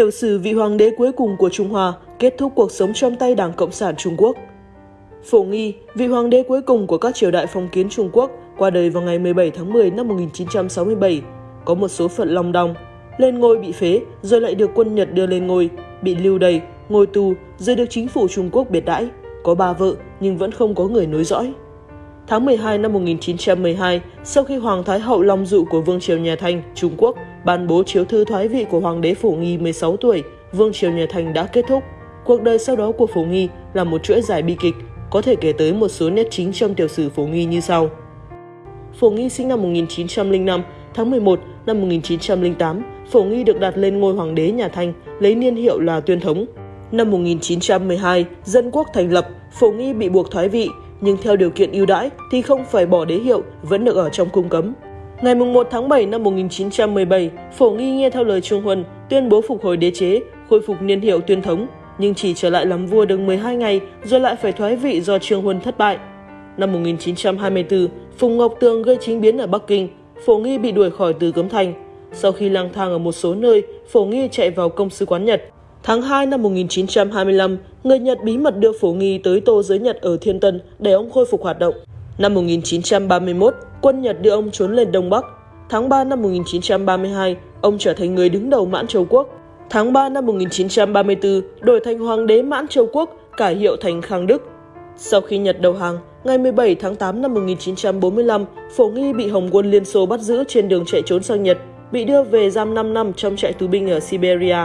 Tiểu sử vị hoàng đế cuối cùng của Trung Hoa kết thúc cuộc sống trong tay Đảng Cộng sản Trung Quốc. Phổ Nghi, vị hoàng đế cuối cùng của các triều đại phong kiến Trung Quốc, qua đời vào ngày 17 tháng 10 năm 1967, có một số phận long đong. Lên ngôi bị phế, rồi lại được quân Nhật đưa lên ngôi, bị lưu đày, ngồi tù, rồi được chính phủ Trung Quốc biệt đãi. Có ba vợ nhưng vẫn không có người nối dõi. Tháng 12 năm 1912, sau khi Hoàng Thái Hậu Long Dụ của Vương triều Nhà Thanh, Trung Quốc, ban bố chiếu thư thoái vị của Hoàng đế Phổ Nghi 16 tuổi, Vương triều Nhà Thanh đã kết thúc. Cuộc đời sau đó của Phổ Nghi là một chuỗi dài bi kịch, có thể kể tới một số nét chính trong tiểu sử Phổ Nghi như sau. Phổ Nghi sinh năm 1905, tháng 11 năm 1908, Phổ Nghi được đặt lên ngôi hoàng đế nhà Thanh, lấy niên hiệu là Tuyên Thống. Năm 1912, dân quốc thành lập, Phổ Nghi bị buộc thoái vị, nhưng theo điều kiện ưu đãi thì không phải bỏ đế hiệu, vẫn được ở trong cung cấm. Ngày 1 tháng 7 năm 1917, Phổ Nghi nghe theo lời trương Huân, tuyên bố phục hồi đế chế, khôi phục niên hiệu tuyên thống, nhưng chỉ trở lại làm vua được 12 ngày rồi lại phải thoái vị do Trương Huân thất bại. Năm 1924, Phùng Ngọc Tường gây chính biến ở Bắc Kinh, Phổ Nghi bị đuổi khỏi từ Cấm Thành. Sau khi lang thang ở một số nơi, Phổ Nghi chạy vào công sứ quán Nhật. Tháng 2 năm 1925, người Nhật bí mật đưa Phổ Nghi tới tô giới Nhật ở Thiên Tân để ông khôi phục hoạt động. Năm 1931, quân Nhật đưa ông trốn lên Đông Bắc. Tháng 3 năm 1932, ông trở thành người đứng đầu Mãn Châu Quốc. Tháng 3 năm 1934, đổi thành Hoàng đế Mãn Châu Quốc, cải hiệu thành Khang Đức. Sau khi Nhật đầu hàng, ngày 17 tháng 8 năm 1945, Phổ Nghi bị Hồng quân Liên Xô bắt giữ trên đường chạy trốn sang Nhật, bị đưa về giam 5 năm trong trại tù binh ở Siberia.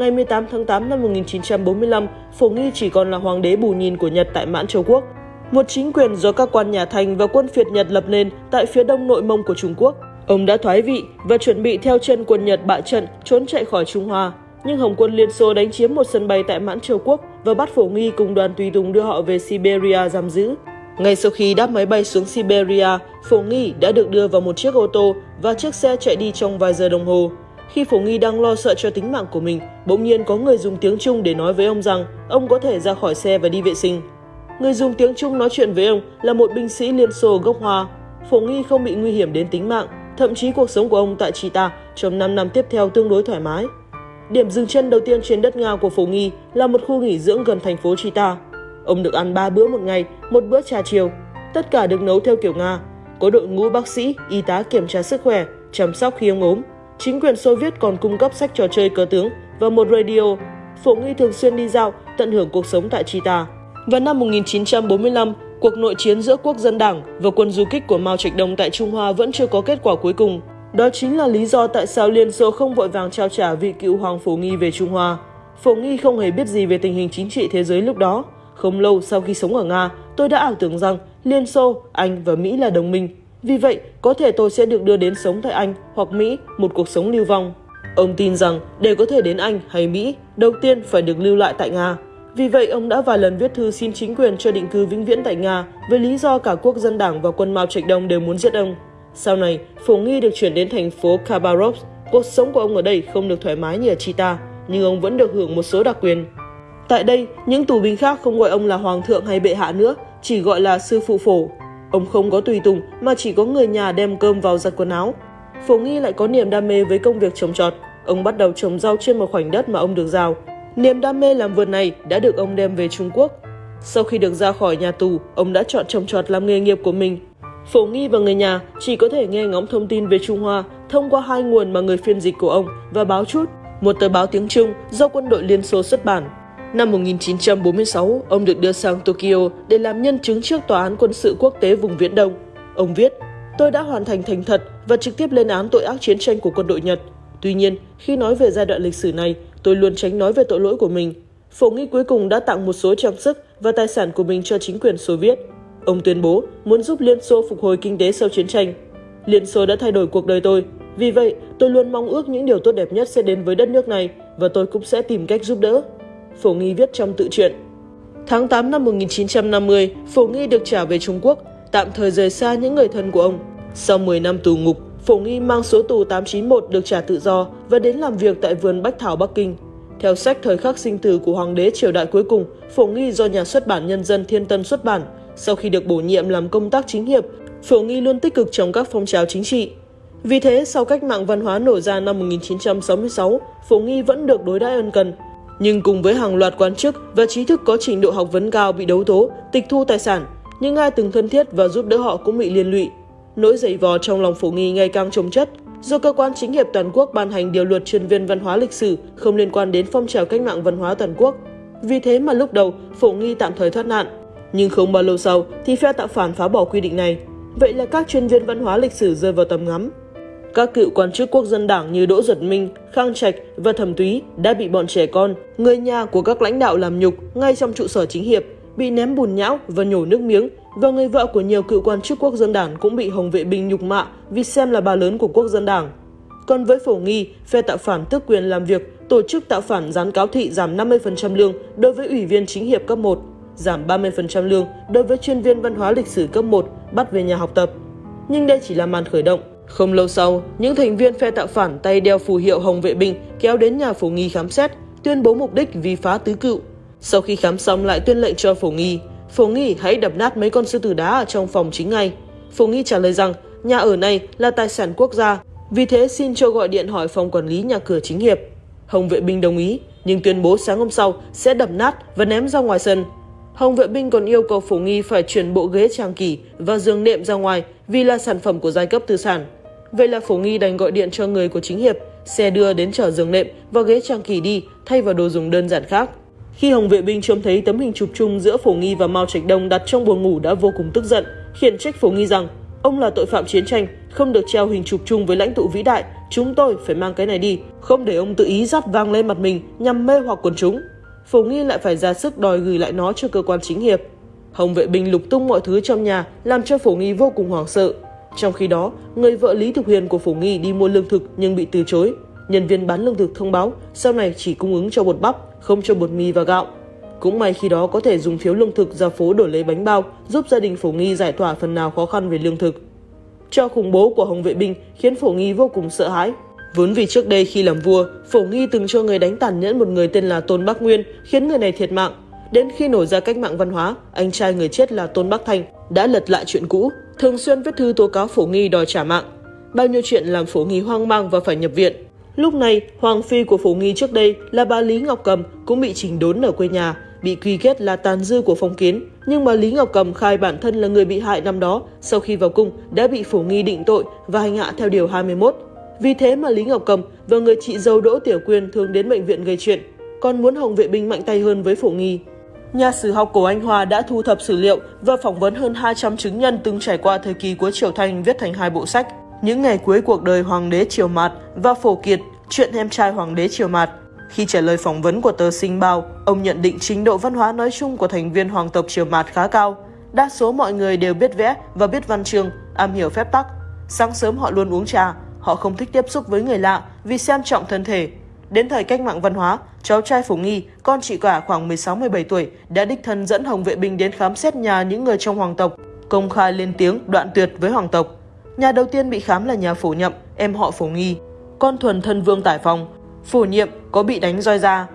Ngày 18 tháng 8 năm 1945, Phổ Nghi chỉ còn là hoàng đế bù nhìn của Nhật tại Mãn Châu Quốc, một chính quyền do các quan nhà Thanh và quân phiệt Nhật lập nên tại phía đông nội mông của Trung Quốc. Ông đã thoái vị và chuẩn bị theo chân quân Nhật bại trận trốn chạy khỏi Trung Hoa. Nhưng Hồng quân Liên Xô đánh chiếm một sân bay tại Mãn Châu Quốc và bắt Phổ Nghi cùng đoàn tùy tùng đưa họ về Siberia giam giữ. Ngay sau khi đáp máy bay xuống Siberia, Phổ Nghi đã được đưa vào một chiếc ô tô và chiếc xe chạy đi trong vài giờ đồng hồ. Khi Phổ Nghi đang lo sợ cho tính mạng của mình, bỗng nhiên có người dùng tiếng Trung để nói với ông rằng ông có thể ra khỏi xe và đi vệ sinh. Người dùng tiếng Trung nói chuyện với ông là một binh sĩ Liên Xô gốc Hoa. Phổ Nghi không bị nguy hiểm đến tính mạng, thậm chí cuộc sống của ông tại Chita trong 5 năm tiếp theo tương đối thoải mái. Điểm dừng chân đầu tiên trên đất Nga của Phổ Nghi là một khu nghỉ dưỡng gần thành phố Chita. Ông được ăn 3 bữa một ngày, một bữa trà chiều. Tất cả được nấu theo kiểu Nga. Có đội ngũ bác sĩ, y tá kiểm tra sức khỏe, chăm sóc khi ông ốm. Chính quyền Xô Viết còn cung cấp sách trò chơi cờ tướng và một radio. Phổ Nghi thường xuyên đi dạo, tận hưởng cuộc sống tại Chita. Vào năm 1945, cuộc nội chiến giữa quốc dân đảng và quân du kích của Mao Trạch Đông tại Trung Hoa vẫn chưa có kết quả cuối cùng. Đó chính là lý do tại sao Liên Xô không vội vàng trao trả vị cựu hoàng Phổ Nghi về Trung Hoa. Phổ Nghi không hề biết gì về tình hình chính trị thế giới lúc đó. Không lâu sau khi sống ở Nga, tôi đã ảo tưởng rằng Liên Xô, Anh và Mỹ là đồng minh. Vì vậy, có thể tôi sẽ được đưa đến sống tại Anh hoặc Mỹ một cuộc sống lưu vong. Ông tin rằng để có thể đến Anh hay Mỹ, đầu tiên phải được lưu lại tại Nga. Vì vậy, ông đã vài lần viết thư xin chính quyền cho định cư vĩnh viễn tại Nga với lý do cả quốc dân đảng và quân Mao Trạch Đông đều muốn giết ông. Sau này, Phổ Nghi được chuyển đến thành phố Khabarovsk. Cuộc sống của ông ở đây không được thoải mái như ở Chita, nhưng ông vẫn được hưởng một số đặc quyền. Tại đây, những tù binh khác không gọi ông là hoàng thượng hay bệ hạ nữa, chỉ gọi là sư phụ phổ. Ông không có tùy tùng mà chỉ có người nhà đem cơm vào giặt quần áo. Phổ Nghi lại có niềm đam mê với công việc trồng trọt. Ông bắt đầu trồng rau trên một khoảnh đất mà ông được giao. Niềm đam mê làm vườn này đã được ông đem về Trung Quốc. Sau khi được ra khỏi nhà tù, ông đã chọn trồng trọt làm nghề nghiệp của mình. Phổ Nghi và người nhà chỉ có thể nghe ngóng thông tin về Trung Hoa thông qua hai nguồn mà người phiên dịch của ông và báo chút, một tờ báo tiếng Trung do quân đội Liên Xô xuất bản. Năm 1946, ông được đưa sang Tokyo để làm nhân chứng trước Tòa án quân sự quốc tế vùng Viễn Đông. Ông viết, tôi đã hoàn thành thành thật và trực tiếp lên án tội ác chiến tranh của quân đội Nhật. Tuy nhiên, khi nói về giai đoạn lịch sử này, tôi luôn tránh nói về tội lỗi của mình. Phổ Nghi cuối cùng đã tặng một số trang sức và tài sản của mình cho chính quyền Xô Viết. Ông tuyên bố muốn giúp Liên Xô phục hồi kinh tế sau chiến tranh. Liên Xô đã thay đổi cuộc đời tôi. Vì vậy, tôi luôn mong ước những điều tốt đẹp nhất sẽ đến với đất nước này và tôi cũng sẽ tìm cách giúp đỡ. Phổ Nghi viết trong tự truyện. Tháng 8 năm 1950, Phổ Nghi được trả về Trung Quốc, tạm thời rời xa những người thân của ông. Sau 10 năm tù ngục, Phổ Nghi mang số tù 891 được trả tự do và đến làm việc tại vườn Bách Thảo Bắc Kinh. Theo sách Thời khắc sinh tử của Hoàng đế triều đại cuối cùng, Phổ Nghi do nhà xuất bản Nhân dân Thiên Tân xuất bản. Sau khi được bổ nhiệm làm công tác chính hiệp, Phổ Nghi luôn tích cực trong các phong trào chính trị. Vì thế, sau cách mạng văn hóa nổ ra năm 1966, Phổ Nghi vẫn được đối đãi ân cần. Nhưng cùng với hàng loạt quan chức và trí thức có trình độ học vấn cao bị đấu tố, tịch thu tài sản, những ai từng thân thiết và giúp đỡ họ cũng bị liên lụy. Nỗi dày vò trong lòng Phổ Nghi ngày càng trồng chất, do cơ quan chính hiệp toàn quốc ban hành điều luật chuyên viên văn hóa lịch sử không liên quan đến phong trào cách mạng văn hóa toàn quốc. Vì thế mà lúc đầu, Phổ Nghi tạm thời thoát nạn. Nhưng không bao lâu sau thì phe tạo phản phá bỏ quy định này. Vậy là các chuyên viên văn hóa lịch sử rơi vào tầm ngắm. Các cựu quan chức quốc dân đảng như Đỗ Duật Minh, Khang Trạch và Thẩm Túy đã bị bọn trẻ con, người nhà của các lãnh đạo làm nhục ngay trong trụ sở chính hiệp, bị ném bùn nhão và nhổ nước miếng và người vợ của nhiều cựu quan chức quốc dân đảng cũng bị Hồng Vệ Binh nhục mạ vì xem là bà lớn của quốc dân đảng. Còn với Phổ Nghi, phe tạo phản tước quyền làm việc, tổ chức tạo phản gián cáo thị giảm 50% lương đối với ủy viên chính hiệp cấp 1, giảm 30% lương đối với chuyên viên văn hóa lịch sử cấp 1 bắt về nhà học tập. Nhưng đây chỉ là màn khởi động. Không lâu sau, những thành viên phe tạo phản tay đeo phù hiệu Hồng Vệ Binh kéo đến nhà Phổ Nghi khám xét, tuyên bố mục đích vì phá tứ cựu. Sau khi khám xong lại tuyên lệnh cho Phổ Nghi, Phổ Nghi hãy đập nát mấy con sư tử đá ở trong phòng chính ngay. Phổ Nghi trả lời rằng nhà ở này là tài sản quốc gia, vì thế xin cho gọi điện hỏi phòng quản lý nhà cửa chính hiệp. Hồng vệ binh đồng ý, nhưng tuyên bố sáng hôm sau sẽ đập nát và ném ra ngoài sân. Hồng vệ binh còn yêu cầu Phổ Nghi phải chuyển bộ ghế trang kỳ và giường nệm ra ngoài vì là sản phẩm của giai cấp tư sản. Vậy là Phổ Nghi đành gọi điện cho người của chính hiệp, xe đưa đến chở giường nệm và ghế trang kỳ đi thay vào đồ dùng đơn giản khác. Khi Hồng vệ binh trông thấy tấm hình chụp chung giữa Phổ Nghi và Mao Trạch Đông đặt trong buồng ngủ đã vô cùng tức giận, khiển trách Phổ Nghi rằng ông là tội phạm chiến tranh, không được treo hình chụp chung với lãnh tụ vĩ đại, chúng tôi phải mang cái này đi, không để ông tự ý dắt vang lên mặt mình nhằm mê hoặc quần chúng. Phổ Nghi lại phải ra sức đòi gửi lại nó cho cơ quan chính hiệp. Hồng vệ binh lục tung mọi thứ trong nhà làm cho Phổ Nghi vô cùng hoảng sợ. Trong khi đó, người vợ Lý Thục Huyền của Phổ Nghi đi mua lương thực nhưng bị từ chối. Nhân viên bán lương thực thông báo sau này chỉ cung ứng cho bột bắp, không cho bột mì và gạo. Cũng may khi đó có thể dùng phiếu lương thực ra phố đổi lấy bánh bao, giúp gia đình Phổ Nghi giải tỏa phần nào khó khăn về lương thực. Cho khủng bố của Hồng Vệ Binh khiến Phổ Nghi vô cùng sợ hãi. Vốn vì trước đây khi làm vua, Phổ Nghi từng cho người đánh tàn nhẫn một người tên là Tôn Bắc Nguyên, khiến người này thiệt mạng. Đến khi nổi ra cách mạng văn hóa, anh trai người chết là Tôn Bắc Thành đã lật lại chuyện cũ, thường xuyên viết thư tố cáo Phổ Nghi đòi trả mạng. Bao nhiêu chuyện làm Phổ Nghi hoang mang và phải nhập viện. Lúc này, Hoàng Phi của Phổ Nghi trước đây là bà Lý Ngọc Cầm cũng bị chỉnh đốn ở quê nhà, bị quy kết là tàn dư của phong kiến. Nhưng mà Lý Ngọc Cầm khai bản thân là người bị hại năm đó, sau khi vào cung đã bị Phổ Nghi định tội và hành hạ theo điều 21. Vì thế mà Lý Ngọc Cầm và người chị dâu Đỗ Tiểu Quyên thường đến bệnh viện gây chuyện, còn muốn Hồng vệ binh mạnh tay hơn với Phổ Nghi. Nhà sử học cổ Anh Hoa đã thu thập sử liệu và phỏng vấn hơn 200 chứng nhân từng trải qua thời kỳ của Triều Thanh viết thành hai bộ sách. Những ngày cuối cuộc đời Hoàng đế Triều Mạt và Phổ Kiệt, chuyện em trai Hoàng đế Triều Mạt. Khi trả lời phỏng vấn của tờ Sinh Bao, ông nhận định trình độ văn hóa nói chung của thành viên hoàng tộc Triều Mạt khá cao. Đa số mọi người đều biết vẽ và biết văn chương, am hiểu phép tắc. Sáng sớm họ luôn uống trà, họ không thích tiếp xúc với người lạ vì xem trọng thân thể. Đến thời cách mạng văn hóa, cháu trai Phổ Nghi, con chị cả khoảng 16-17 tuổi, đã đích thân dẫn Hồng Vệ Binh đến khám xét nhà những người trong hoàng tộc, công khai lên tiếng đoạn tuyệt với hoàng tộc. Nhà đầu tiên bị khám là nhà Phổ Nhậm, em họ Phổ Nghi. Con thuần thân vương Tải phòng Phổ Nhiệm có bị đánh roi ra.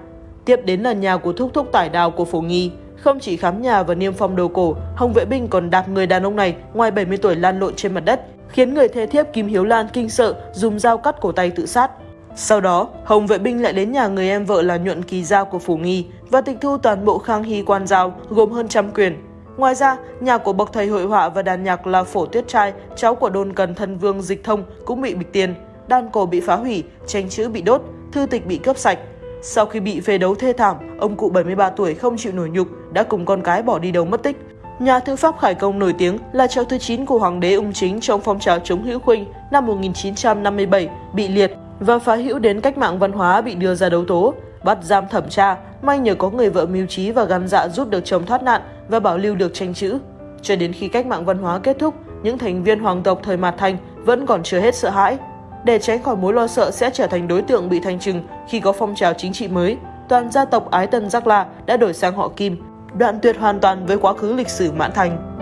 Tiếp đến là nhà của thúc thúc Tải Đào của Phổ Nghi. Không chỉ khám nhà và niêm phong đồ cổ, Hồng Vệ Binh còn đạp người đàn ông này ngoài 70 tuổi lan lộn trên mặt đất, khiến người thê thiếp Kim Hiếu Lan kinh sợ dùng dao cắt cổ tay tự sát. Sau đó, Hồng Vệ Binh lại đến nhà người em vợ là Nhuận Kỳ Giao của Phủ Nghi và tịch thu toàn bộ khang hy quan giao gồm hơn trăm quyền. Ngoài ra, nhà của bậc thầy hội họa và đàn nhạc là Phổ Tuyết Trai, cháu của đôn cần thân vương Dịch Thông cũng bị bịch tiền. Đàn cổ bị phá hủy, tranh chữ bị đốt, thư tịch bị cướp sạch. Sau khi bị phê đấu thê thảm, ông cụ 73 tuổi không chịu nổi nhục đã cùng con cái bỏ đi đâu mất tích. Nhà thư pháp Khải Công nổi tiếng là cháu thứ 9 của Hoàng đế Ung Chính trong phong trào chống hữu khuynh năm 1957 bị liệt và phá hữu đến cách mạng văn hóa bị đưa ra đấu tố, bắt giam thẩm tra, may nhờ có người vợ mưu trí và gan dạ giúp được chồng thoát nạn và bảo lưu được tranh chữ. Cho đến khi cách mạng văn hóa kết thúc, những thành viên hoàng tộc thời Mạt Thành vẫn còn chưa hết sợ hãi. Để tránh khỏi mối lo sợ sẽ trở thành đối tượng bị thanh trừng khi có phong trào chính trị mới, toàn gia tộc Ái Tân Giác La đã đổi sang họ Kim, đoạn tuyệt hoàn toàn với quá khứ lịch sử Mãn Thành.